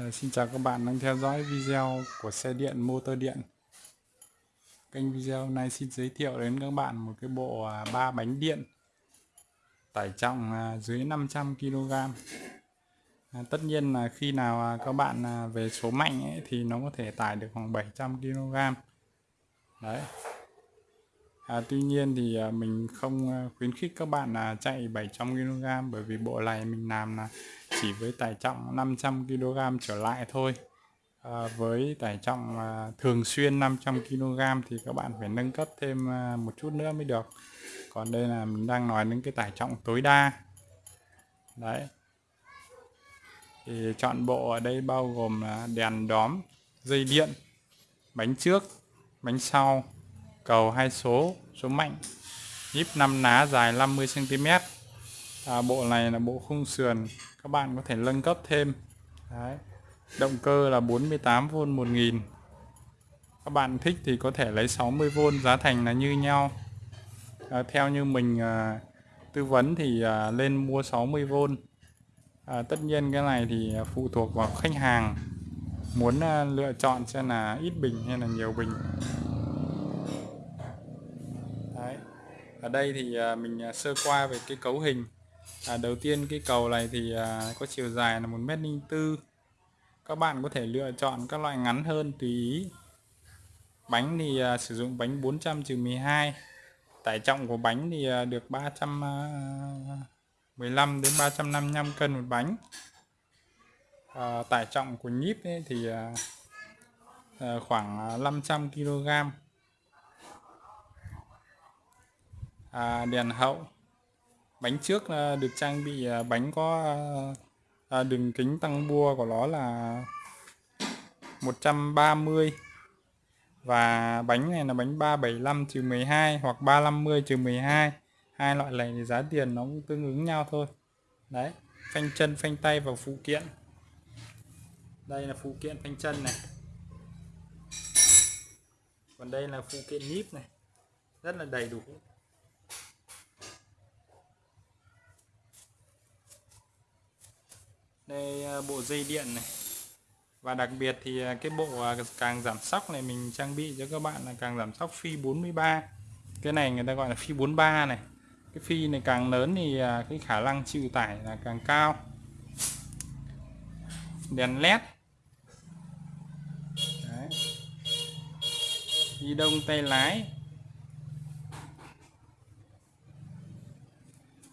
Ờ, xin chào các bạn đang theo dõi video của xe điện motor điện. Kênh video này xin giới thiệu đến các bạn một cái bộ à, ba bánh điện. Tải trọng à, dưới 500 kg à, tất nhiên là khi nào các bạn về số mạnh ấy, thì nó có thể tải được khoảng 700 kg đấy à, tuy nhiên thì à, mình không à, khuyến khích các bạn là chạy 700 kg bởi vì bộ này mình làm là chỉ với tải trọng 500 kg trở lại thôi. À, với tải trọng à, thường xuyên 500 kg thì các bạn phải nâng cấp thêm à, một chút nữa mới được. Còn đây là mình đang nói đến cái tải trọng tối đa. Đấy. Thì chọn bộ ở đây bao gồm là đèn đóm dây điện bánh trước bánh sau cầu hai số số mạnh. Nhíp 5 ná dài 50 cm à, bộ này là bộ khung sườn. Các bạn có thể nâng cấp thêm. Đấy. động cơ là 48V 1000 các bạn thích thì có thể lấy 60V giá thành là như nhau. À, theo như mình à, tư vấn thì à, lên mua 60V à, tất nhiên cái này thì phụ thuộc vào khách hàng. Muốn à, lựa chọn xem là ít bình hay là nhiều bình Đấy ở đây thì à, mình à, sơ qua về cái cấu hình. À, đầu tiên cái cầu này thì à, có chiều dài là một mét linh các bạn có thể lựa chọn các loại ngắn hơn tùy ý. Bánh thì à, sử dụng bánh 400 12 tải trọng của bánh thì à, được 315 đến 355 cân một bánh. À, tải trọng của nhíp ấy thì à, khoảng 500 kg à, đèn hậu. Bánh trước được trang bị à, bánh có à, à, đường kính tăng bua của nó là 130 và bánh này là bánh 375 trừ 12 hoặc 350 trừ 12 hai loại này thì giá tiền nó cũng tương ứng nhau thôi. Đấy phanh chân phanh tay và phụ kiện. Đây là phụ kiện phanh chân này. Còn đây là phụ kiện nhíp này. Rất là đầy đủ. Đây à, bộ dây điện này. Và đặc biệt thì à, cái bộ à, càng giảm sóc này mình trang bị cho các bạn là càng giảm sóc phi 43 cái này người ta gọi là phi 43 này. Cái phi này càng lớn thì cái khả năng chịu tải là càng cao. Đèn led Đấy. đi đông tay lái.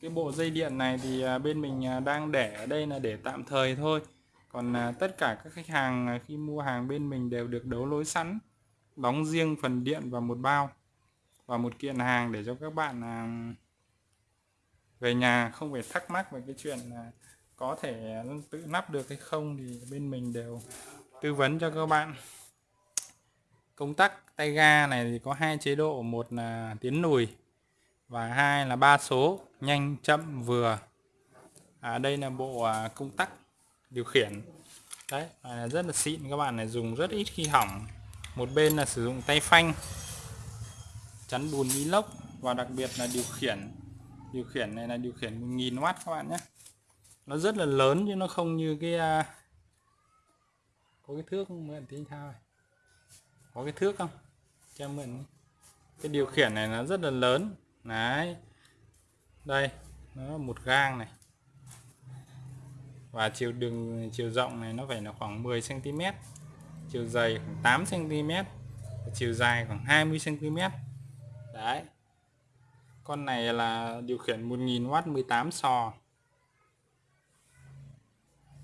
Cái bộ dây điện này thì à, bên mình à, đang để ở đây là để tạm thời thôi. Còn à, tất cả các khách hàng khi mua hàng bên mình đều được đấu lối sẵn, đóng riêng phần điện và một bao và một kiện hàng để cho các bạn về nhà không phải thắc mắc về cái chuyện là có thể tự nắp được hay không thì bên mình đều tư vấn cho các bạn. Công tắc, tay ga này thì có hai chế độ, một là tiến lùi và hai là ba số nhanh chậm vừa. À, đây là bộ à, công tắc điều khiển. Đấy à, rất là xịn các bạn này dùng rất ít khi hỏng. Một bên là sử dụng tay phanh chắn bùn inox và đặc biệt là điều khiển. Điều khiển này là điều khiển 1000W các bạn nhé. Nó rất là lớn chứ nó không như cái à, có cái thước không? Mượn tí thao có cái thước không? Cho mượn cái điều khiển này nó rất là lớn đấy. Đây, nó một gang này. Và chiều đường, chiều rộng này nó phải là khoảng 10 cm chiều dày khoảng 8 cm chiều dài khoảng 20 cm đấy. Con này là điều khiển 1000W 18 sò.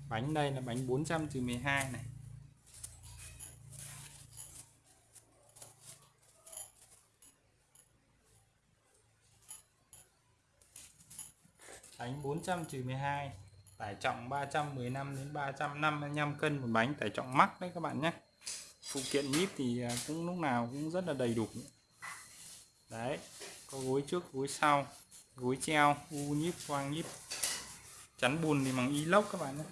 Bánh đây là bánh 400 12 này. Bánh 400 12 tải trọng 315 đến 355 cân một bánh tải trọng mắc đấy các bạn nhé. Phụ kiện nhíp thì à, cũng lúc nào cũng rất là đầy đủ. Đấy có gối trước gối sau gối treo u nhíp quang nhíp. Chắn bùn thì bằng inox các bạn nhé.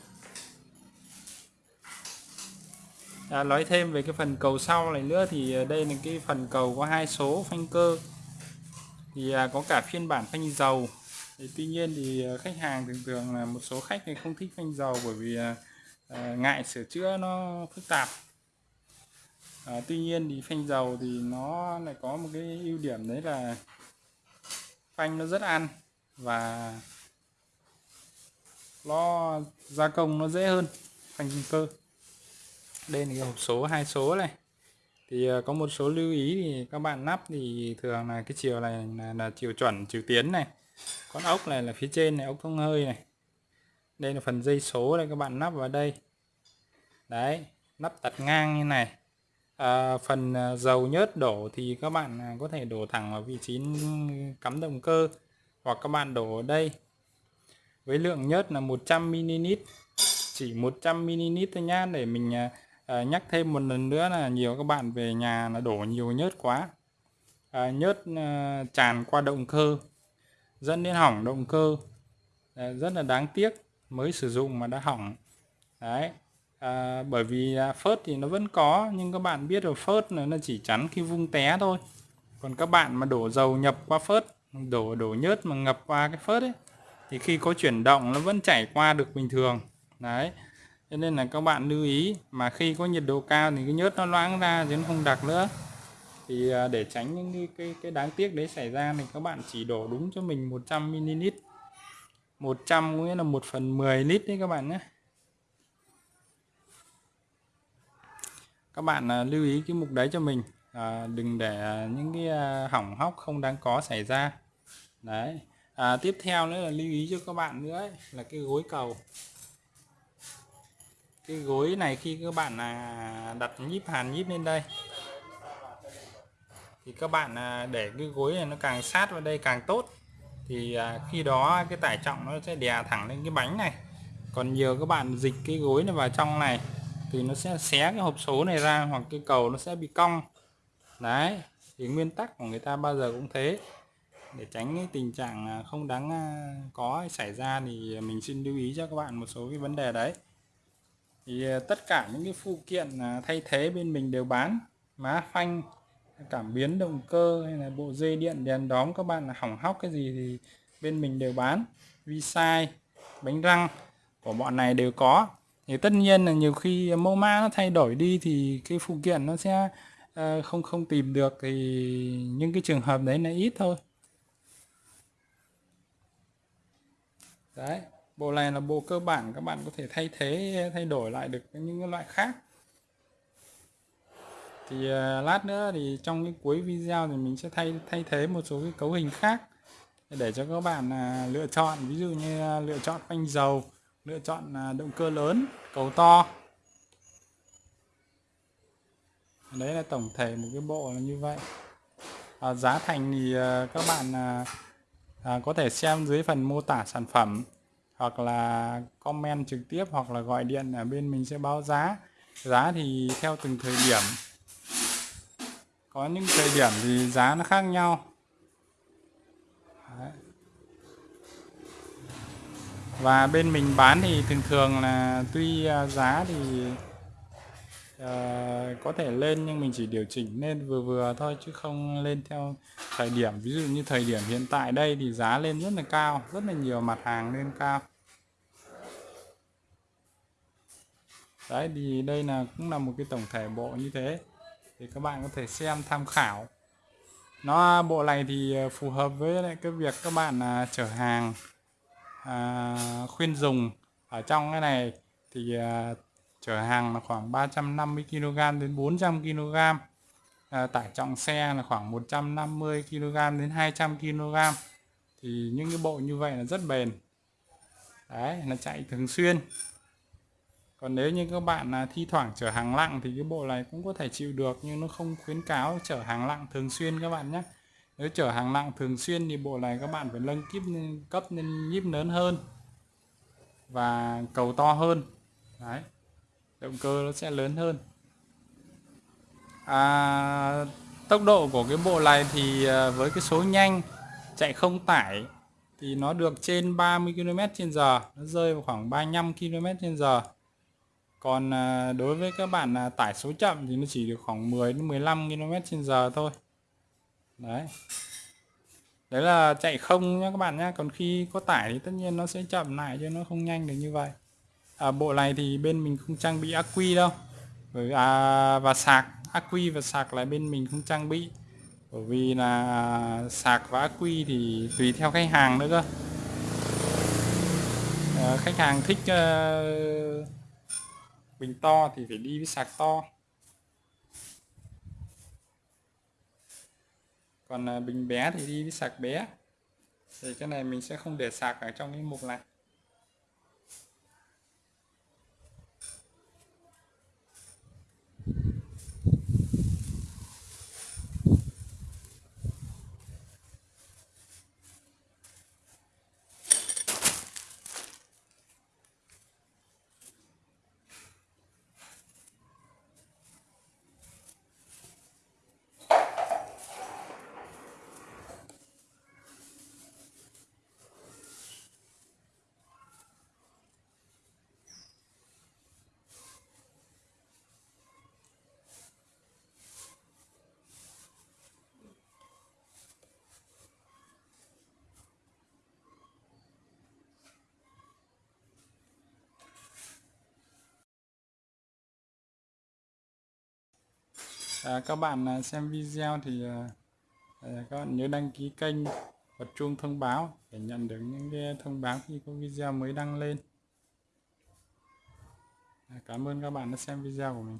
À, nói thêm về cái phần cầu sau này nữa thì à, đây là cái phần cầu có hai số phanh cơ. Thì à, có cả phiên bản phanh dầu thì tuy nhiên thì ờ, khách hàng thường thường là một số khách thì không thích phanh dầu bởi vì à, ngại sửa chữa nó phức tạp. À, tuy nhiên thì phanh dầu thì nó lại có một cái ưu điểm đấy là phanh nó rất ăn và nó gia công nó dễ hơn phanh cơ. Đây là cái hộp số hai số này. Thì có một số lưu ý thì các bạn nắp thì thường là cái chiều này là, là chiều chuẩn chiều tiến này con ốc này là phía trên này ốc thông hơi này. Đây là phần dây số đây các bạn nắp vào đây. Đấy nắp tật ngang như này. À, phần à, dầu nhớt đổ thì các bạn à, có thể đổ thẳng vào vị trí cắm động cơ hoặc các bạn đổ ở đây. Với lượng nhớt là 100ml chỉ 100ml thôi nhá. Để mình à, à, nhắc thêm một lần nữa là nhiều các bạn về nhà là đổ nhiều nhớt quá. À, nhớt à, tràn qua động cơ dẫn đến hỏng động cơ. Đấy, rất là đáng tiếc mới sử dụng mà đã hỏng. Đấy à, bởi vì à, phớt thì nó vẫn có nhưng các bạn biết rồi phớt là nó chỉ chắn khi vung té thôi. Còn các bạn mà đổ dầu nhập qua phớt đổ đổ nhớt mà ngập qua cái phớt ấy thì khi có chuyển động nó vẫn chảy qua được bình thường. Đấy cho nên là các bạn lưu ý mà khi có nhiệt độ cao thì cái nhớt nó loãng ra chứ nó không đặc nữa thì à, để tránh những cái, cái, cái đáng tiếc đấy xảy ra thì các bạn chỉ đổ đúng cho mình 100 ml. 100 nghĩa là 1 phần 10 lít đấy các bạn nhé. Các bạn à, lưu ý cái mục đấy cho mình. À, đừng để à, những cái hỏng hóc không đáng có xảy ra. Đấy. À, tiếp theo nữa là lưu ý cho các bạn nữa ấy, là cái gối cầu. Cái gối này khi các bạn đặt nhíp hàn nhíp lên đây thì các bạn à, để cái gối này nó càng sát vào đây càng tốt, thì à, khi đó cái tải trọng nó sẽ đè thẳng lên cái bánh này. Còn nhiều các bạn dịch cái gối này vào trong này, thì nó sẽ xé cái hộp số này ra hoặc cái cầu nó sẽ bị cong. Đấy, thì nguyên tắc của người ta bao giờ cũng thế. Để tránh cái tình trạng à, không đáng có xảy ra thì mình xin lưu ý cho các bạn một số cái vấn đề đấy. Thì tất cả những cái phụ kiện thay thế bên mình đều bán. Má phanh cảm biến động cơ hay là bộ dây điện đèn đóm các bạn là hỏng hóc cái gì thì bên mình đều bán. Vi sai bánh răng của bọn này đều có. Thì tất nhiên là nhiều khi mẫu mã nó thay đổi đi thì cái phụ kiện nó sẽ uh, không không tìm được thì những cái trường hợp đấy là ít thôi. Đấy bộ này là bộ cơ bản các bạn có thể thay thế thay đổi lại được những loại khác thì uh, lát nữa thì trong cái cuối video thì mình sẽ thay thay thế một số cái cấu hình khác để cho các bạn uh, lựa chọn. Ví dụ như uh, lựa chọn phanh dầu lựa chọn uh, động cơ lớn cầu to. Đấy là tổng thể một cái bộ là như vậy. À, giá thành thì uh, các bạn uh, à, có thể xem dưới phần mô tả sản phẩm hoặc là comment trực tiếp hoặc là gọi điện ở bên mình sẽ báo giá. Giá thì theo từng thời điểm có những thời điểm thì giá nó khác nhau. Đấy. và bên mình bán thì thường thường là tuy à, giá thì uh, có thể lên nhưng mình chỉ điều chỉnh lên vừa vừa thôi chứ không lên theo thời điểm. Ví dụ như thời điểm hiện tại đây thì giá lên rất là cao rất là nhiều mặt hàng lên cao. Đấy thì đây là cũng là một cái tổng thể bộ như thế thì các bạn có thể xem tham khảo. Nó bộ này thì à, phù hợp với lại cái việc các bạn à, chở hàng à, khuyên dùng. Ở trong cái này thì à, chở hàng là khoảng 350 kg đến 400 kg à, tải trọng xe là khoảng 150 kg đến 200 kg thì những cái bộ như vậy là rất bền. Đấy nó chạy thường xuyên còn nếu như các bạn là thi thoảng chở hàng nặng thì cái bộ này cũng có thể chịu được nhưng nó không khuyến cáo chở hàng nặng thường xuyên các bạn nhé. Nếu chở hàng nặng thường xuyên thì bộ này các bạn phải nâng kíp cấp lên nhíp lớn hơn và cầu to hơn. Đấy động cơ nó sẽ lớn hơn. À, tốc độ của cái bộ này thì à, với cái số nhanh chạy không tải thì nó được trên 30 km h nó rơi vào khoảng 35 km h còn à, đối với các bạn à, tải số chậm thì nó chỉ được khoảng 10 đến 15 km h thôi. Đấy. Đấy là chạy không nhé các bạn nhé còn khi có tải thì tất nhiên nó sẽ chậm lại chứ nó không nhanh được như vậy. À, bộ này thì bên mình không trang bị ắc quy đâu. Bởi à, và sạc ắc quy và sạc là bên mình không trang bị. Bởi vì là à, sạc và ắc quy thì tùy theo khách hàng nữa cơ. À, khách hàng thích uh, bình to thì phải đi với sạc to. Còn à, bình bé thì đi với sạc bé. Thì cái này mình sẽ không để sạc ở trong cái mục này. À, các bạn à, xem video thì à, à, các bạn nhớ đăng ký kênh bật chuông thông báo để nhận được những cái thông báo khi có video mới đăng lên. À, cảm ơn các bạn đã xem video của mình.